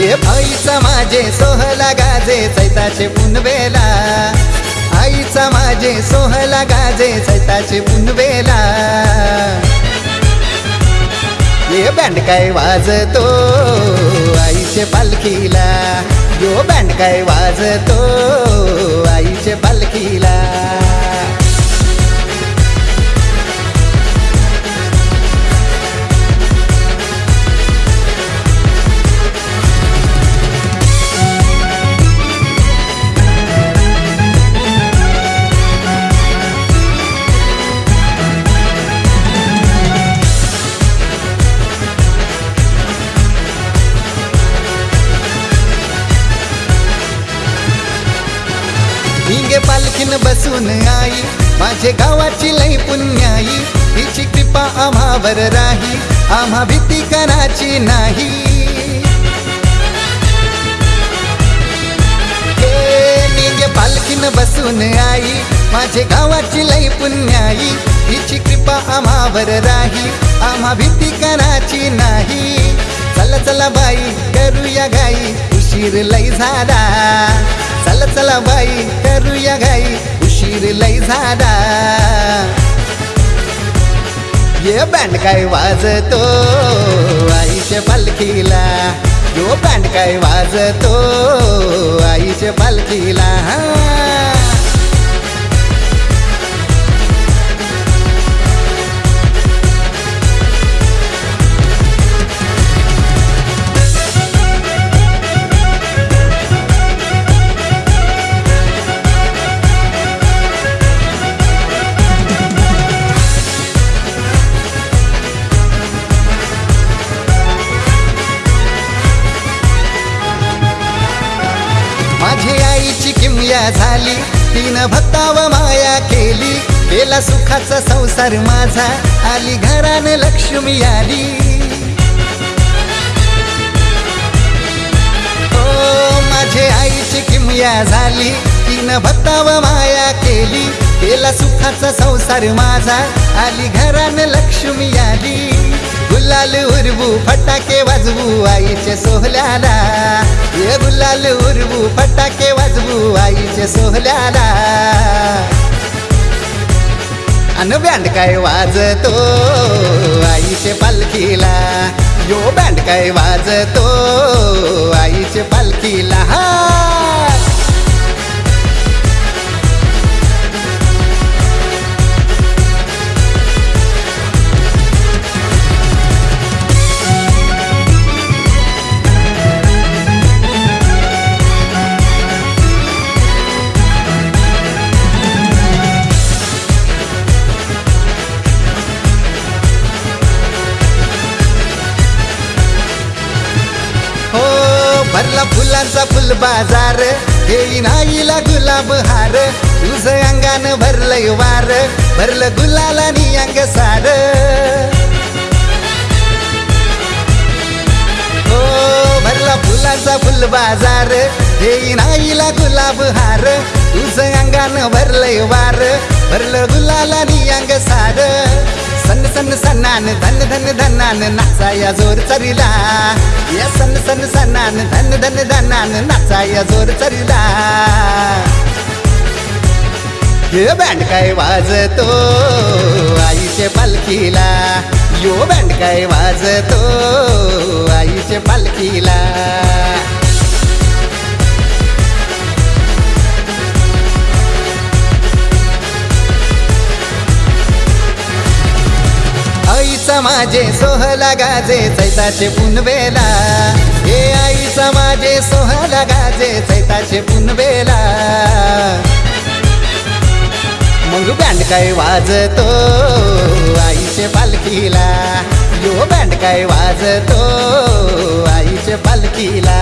ये आईचा माझे सोहला गाजे सैताचे पुनवेला. आईचा माझे सोहला गाजे सैताचे पुनवेला. ये बँड काय वाजतो आईचे पालखीला. यो बँड काय वाजतो आईचे पालखीला. पालखीन बसून आई. माझे गावाची लई पुण्याई. हिची कृपा आम्हावर राही. आम्हा भीती कराची नाही. हे पालखीन बसून आई. माझे गावाची लई पुण्याई. हिची कृपा आम्हावर राही. आम्हा भीती कराची नाही. चला चला बाई करूया गाई. उशीर लई झाला. चला चला बाई या घाई उशीर लय झाला. ये बँड काय वाजतो आईच्या पालखीला. यो बँड काय वाजतो आईच्या पालखीला. आईची झाली. तिनं भक्ताव माया केली. केला सुखाचा संसार माझा. आली घराने लक्ष्मी आली. ओ माझे आईची किमया झाली. तिनं भक्ताव माया केली. केला सुखाचा संसार माझा. आली घरान लक्ष्मी आली. गुलाल उरबू फटाके वाजवू आईच्या सोहल्याला. ये गुलाल उरवू फटाके वाजवू आईच्या सोहल्याला. अन बँड काय वाजतो आईचे पालखीला? यो बँड काय वाजतो फुलांचा फुल बाजार येईन आईला गुलाब हार तुझ अंगान भरलंय वार भरलं गुलालानी अंग सार. हो भरला फुलांचा फुल बाजार येईन आईला गुलाब हार तुझ अंगान भरलंय वार भरलं गुलालानी अंग सार. सन सन सन्नान धन धन धनान नाचाया जोर चरिला या सन सन सन्नान धन धन धनान नाचाया जोर चरिला हे बँड काय वाजतो आईचे पालखीला? यो बँड काय वाजतो आईचे पालखीला? आईचा माझे सोहला गाजे चैताचे पुनवेला. हे आईचा माझे सोहला गाजे चैताचे पुनवेला. मग बँड काय वाजतो आईचे पालखीला? यो बँड काय वाजतो आईचे पालखीला?